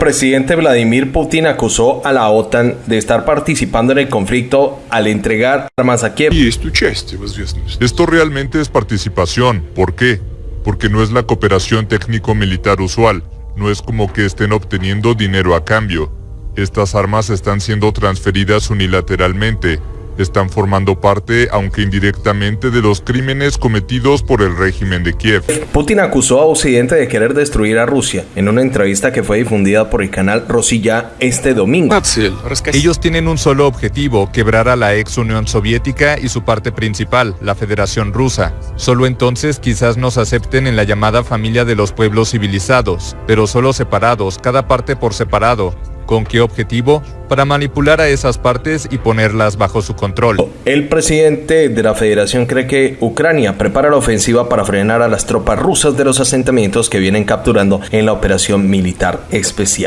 presidente Vladimir Putin acusó a la OTAN de estar participando en el conflicto al entregar armas a Kiev. Esto realmente es participación. ¿Por qué? Porque no es la cooperación técnico-militar usual. No es como que estén obteniendo dinero a cambio. Estas armas están siendo transferidas unilateralmente están formando parte, aunque indirectamente, de los crímenes cometidos por el régimen de Kiev. Putin acusó a Occidente de querer destruir a Rusia en una entrevista que fue difundida por el canal Rosilla este domingo. Ellos tienen un solo objetivo, quebrar a la ex Unión Soviética y su parte principal, la Federación Rusa. Solo entonces quizás nos acepten en la llamada familia de los pueblos civilizados, pero solo separados, cada parte por separado, ¿Con qué objetivo? Para manipular a esas partes y ponerlas bajo su control. El presidente de la federación cree que Ucrania prepara la ofensiva para frenar a las tropas rusas de los asentamientos que vienen capturando en la operación militar especial.